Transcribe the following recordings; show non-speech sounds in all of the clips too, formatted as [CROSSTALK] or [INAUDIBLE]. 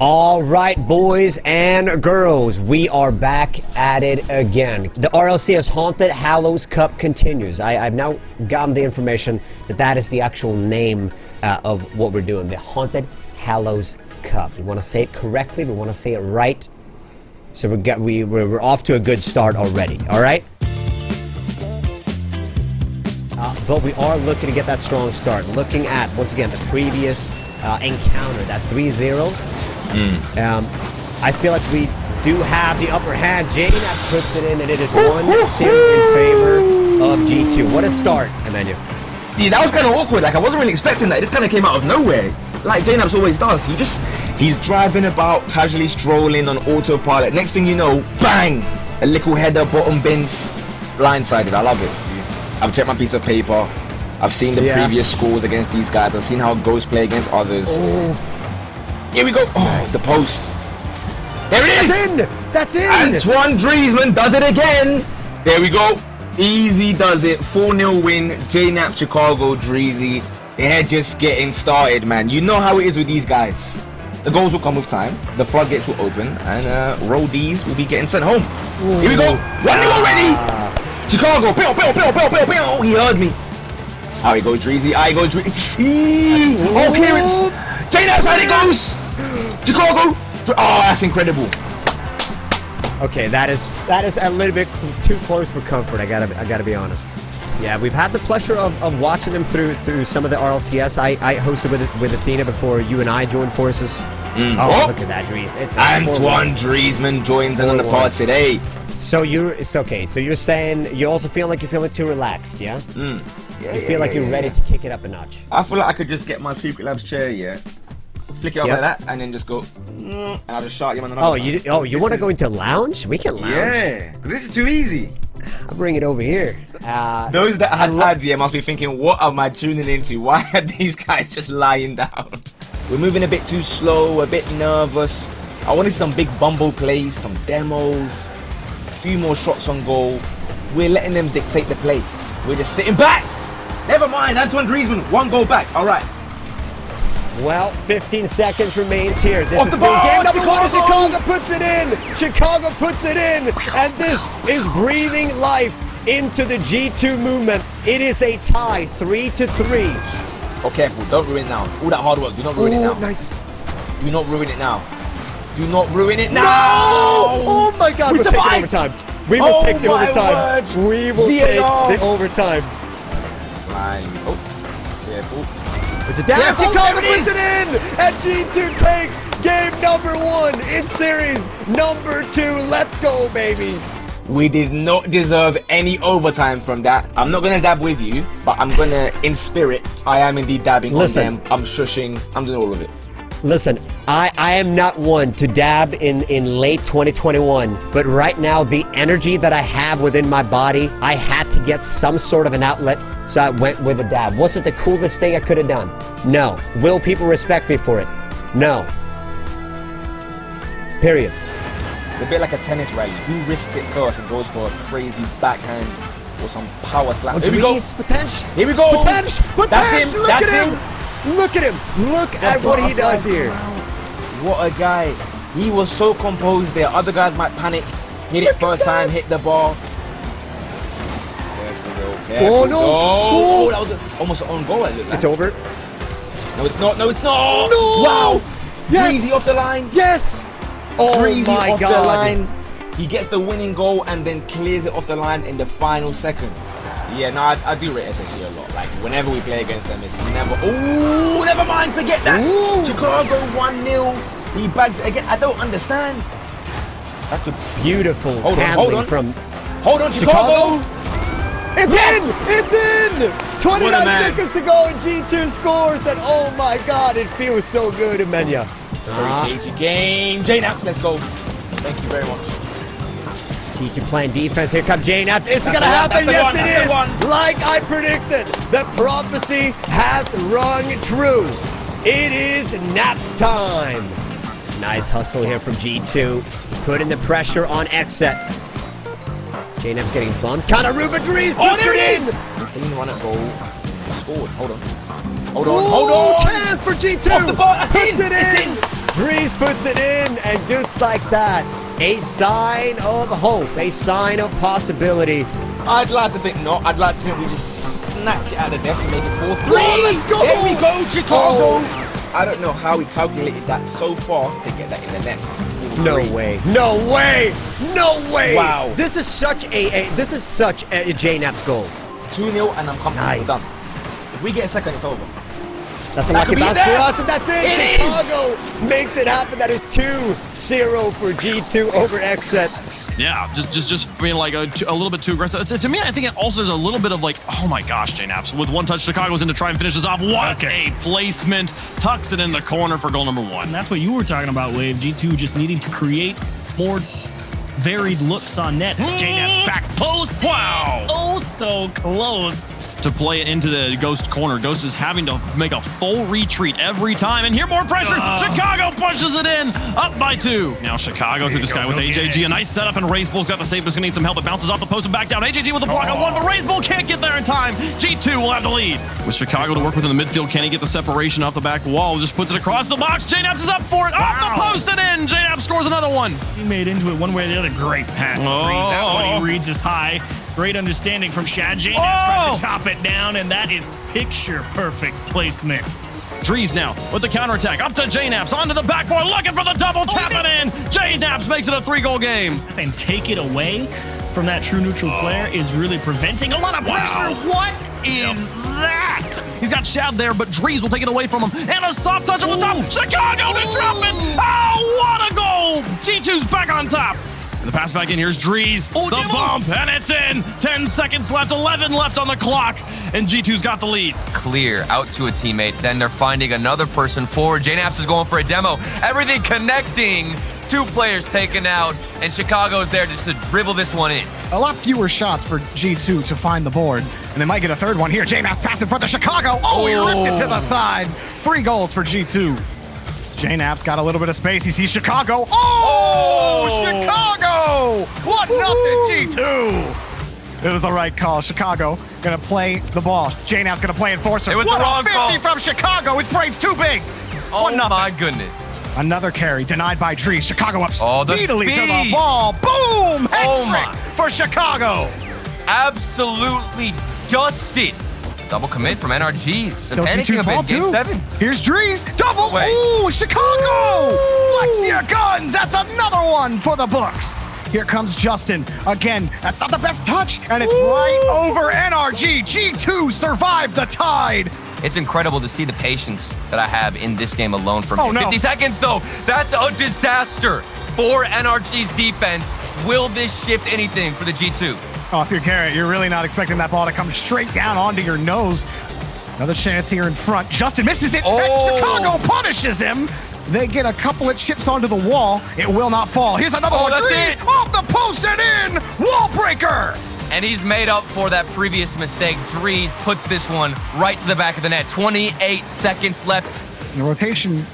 All right, boys and girls, we are back at it again. The RLCS Haunted Hallows Cup continues. I, have now gotten the information that that is the actual name uh, of what we're doing, the Haunted Hallows Cup. We want to say it correctly, we want to say it right. So we got, we, we're, we're off to a good start already, all right? Uh, but we are looking to get that strong start. Looking at, once again, the previous uh, encounter, that 3-0. Mm. Um, I feel like we do have the upper hand. Jane puts it in, and it is 1-0 in favor of G2. What a start, Emmanuel. Yeah, that was kind of awkward. Like, I wasn't really expecting that. It just kind of came out of nowhere. Like JKnaps always does. He just, he's driving about, casually strolling on autopilot. Next thing you know, bang! A little header, bottom bins, blindsided. I love it. I've checked my piece of paper. I've seen the yeah. previous scores against these guys. I've seen how Ghost play against others. Oh. Here we go. Oh, the post. There it is. That's in. That's in. Antoine Driezmann does it again. There we go. Easy does it. 4-0 win. JKnaps Chicago Dreezy. They're just getting started, man. You know how it is with these guys. The goals will come with time. The floodgates will open, and uh, roadies will be getting sent home. Ooh. Here we go. One ah. already. Chicago. Pew, pew, pew, pew, pew, pew. He heard me. How he goes, Dreezy. I go, Dreezy. [LAUGHS] Oh, clearance. How it goes. Chicago! Oh, that's incredible. Okay, that is that is a little bit too close for comfort. I gotta I gotta be honest. Yeah, we've had the pleasure of, of watching them through through some of the RLCS. I, I hosted with with Athena before you and I joined forces. Mm. Oh, oh, look at that, Dries. It's Antoine Driesman joins in on the pod today. So you're it's okay. So you're saying you also feel like you're feeling too relaxed, yeah? Mm. yeah you feel yeah, like you're yeah, ready to kick it up a notch. I feel like I could just get my Secret Labs chair, yeah, flick it up yep. like that, and then just go, mm, and I'll just shot you on the Oh, you oh you want to go into lounge? We can lounge. Yeah, because this is too easy. I'll bring it over here. Uh, Those that had lads here must be thinking, what am I tuning into? [LAUGHS] Why are these guys just lying down? We're moving a bit too slow, a bit nervous. I wanted some big bumble plays, some demos, a few more shots on goal. We're letting them dictate the play. We're just sitting back. Never mind, Antoine Driezmann, one goal back. All right. Well, 15 seconds remains here. This Off is still game number one. Chicago puts it in. Chicago puts it in. And this is breathing life into the G2 movement. It is a tie, three to three. Oh, careful. Don't ruin it now. All that hard work. Do not ruin Ooh, it now. nice. Do not ruin it now. Do not ruin it now. No! Oh, my God. We we'll take overtime. We will oh take the overtime. Word. We will VAR. take the overtime. Slime. Oh, careful. It's a down. Yeah, Chicago puts it in, and G2 takes game number one in series number two. Let's go, baby. We did not deserve any overtime from that. I'm not gonna dab with you, but I'm gonna, in spirit, I am indeed dabbing Listen, on them. I'm shushing. I'm doing all of it. Listen, I, I am not one to dab in, in late 2021, but right now, the energy that I have within my body, I had to get some sort of an outlet so I went with a dab. Was it the coolest thing I could have done? No. Will people respect me for it? No. Period. It's a bit like a tennis rally. Who risks it first and goes for a crazy backhand or some power slap? Oh, Here we go. Potential. Here we go. Potential. Potential. That's him. Look That's at him. him. Look at him. Look the at what he does here. What a guy. He was so composed there. Other guys might panic. Hit it first time, hit the ball. Oh, oh no! Oh, oh. that was almost an own goal. It It's over. No, it's not. No, it's not. Oh, no! Wow! Yes! Dreezy off the line. Yes! Oh Dreezy my off God. the line. He gets the winning goal and then clears it off the line in the final second. Yeah, no, I, I do rate SSG a lot. Like, whenever we play against them, it's never... Oh, never mind, forget that. Ooh. Chicago 1-0. He bags again. I don't understand. That's a beautiful hold on, hold on. from... Hold on, Chicago. Chicago. It's yes! in! It's in! 29 seconds to go and G2 scores and oh my god, it feels so good, Emenya. Uh, cagey game. JKnaps, let's go. Thank you very much. G2 playing defense. Here comes JKnaps. Is it going to happen? Yes, one, it is. Like I predicted, the prophecy has rung true. It is nap time. Nice hustle here from G2. Putting the pressure on Xset. JKnaps getting bumped. Kind of Ruben Dries oh, there it is! Clean run at goal. Scored. Hold on. Hold on. Hold on. Chance for G2. Off the ball. That's in. It it's in. Dries puts it in, and just like that, a sign of hope, a sign of possibility. I'd like to think not. I'd like to think we just snatch it out of death to make it 4 3. Oh, let's go! There we go, Chicago. Oh. I don't know how he calculated that so fast to get that in the net. No 4-3. way. No way. No way. Wow. This is such a, a this is such a, a JNAP's goal. 2 0, and I'm comfortable Nice. done. If we get a second, it's over. That's a That lucky could bounce for us, and that's it. It is. Chicago makes it happen. That is 2-0 for G2 over Xset. Yeah, just just just being like a, a little bit too aggressive. To, to me, I think it also there's a little bit of like, oh my gosh, JKnaps with one touch, Chicago's in to try and finish this off. What a placement! Tucks it in the corner for goal number one. And that's what you were talking about, Wave. G2 just needing to create more varied looks on net. JNAP's back post. Wow. Oh, so close. To play it into the Ghost corner. Ghost is having to make a full retreat every time. And here, more pressure. Oh. Chicago pushes it in, up by two. Now Chicago through this guy with AJG. A nice setup, and Razebull's got the save, but it's going to need some help. It bounces off the post and back down. AJG with the block on one, but Razebull can't get there in time. G2 will have the lead. With Chicago to work with in the midfield, can he get the separation off the back wall? Just puts it across the box. JKnaps is up for it. Off the post and in. JKnaps scores another one. He made into it one way or the other. Great pass. Oh. That one he oh. reads is high. Great understanding from Shad. JNAP's trying Oh. to chop it down, and that is picture perfect placement. Drees now with the counterattack. Up to JKnaps. Onto the backboard. Looking for the double. Oh, Tap it in. JKnaps makes it a three goal game. And take it away from that true neutral oh. player is really preventing a lot of pressure. Wow. What is that? He's got Shad there, but Drees will take it away from him. And a soft touch on the top. Chicago to drop it. Oh, what a goal. G2's back on top. And the pass back in. Here's Drees. Oh, the Dibble. bump, and it's in. 10 seconds left, 11 left on the clock. And G2's got the lead. clear out to a teammate. Then they're finding another person forward. JKnaps is going for a demo. Everything connecting. Two players taken out, and Chicago's there just to dribble this one in. a lot fewer shots for G2 to find the board. And they might get a third one here. JKnaps pass in front of Chicago. Oh, he ripped it to the side. Three goals for G2. J-Naps got a little bit of space. He sees Chicago. Oh, Chicago! What nothing, G2. It was the right call. Chicago gonna play the ball. J-Naps gonna play enforcer. It was the what wrong 50 call. from Chicago. His brain's too big. Oh One nothing. my goodness. Another carry denied by Trees. Chicago up Oh, the speedily to the ball. Boom! Hat Oh, my. for Chicago. Absolutely dusted. Double commit from NRG. They're Still panicking a ball bit. Game too. seven. Here's Drees. Double. Wait. Ooh, Chicago. Flex your guns. That's another one for the books. Here comes Justin. Again, that's not the best touch. And it's right over NRG. G2 survived the tide. It's incredible to see the patience that I have in this game alone for. Oh, no. 50 seconds, though. That's a disaster for NRG's defense. Will this shift anything for the G2? Oh, if you're Garrett, you're really not expecting that ball to come straight down onto your nose. Another chance here in front. Justin misses it. Oh. And Chicago punishes him. They get a couple of chips onto the wall. It will not fall. Here's another Oh, one. that's it. off the post and in. Wall breaker. And he's made up for that previous mistake. Drees puts this one right to the back of the net. 28 seconds left. The rotation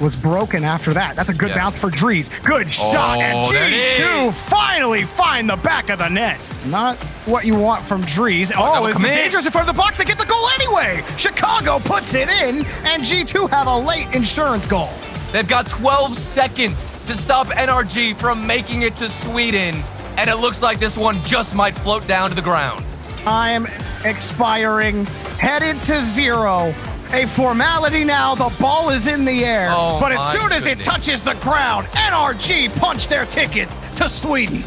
was broken after that. That's a good Yeah. bounce for Drees. Good shot, and Oh, there it G2 finally find the back of the net. Not what you want from Drees. Oh, it's dangerous in front of the box. They get the goal anyway. Chicago puts it in, and G2 have a late insurance goal. They've got 12 seconds to stop NRG from making it to Sweden. And it looks like this one just might float down to the ground. Time expiring, headed to zero. A formality now. The ball is in the air. Oh, but as soon as it touches the ground, NRG punch their tickets to Sweden.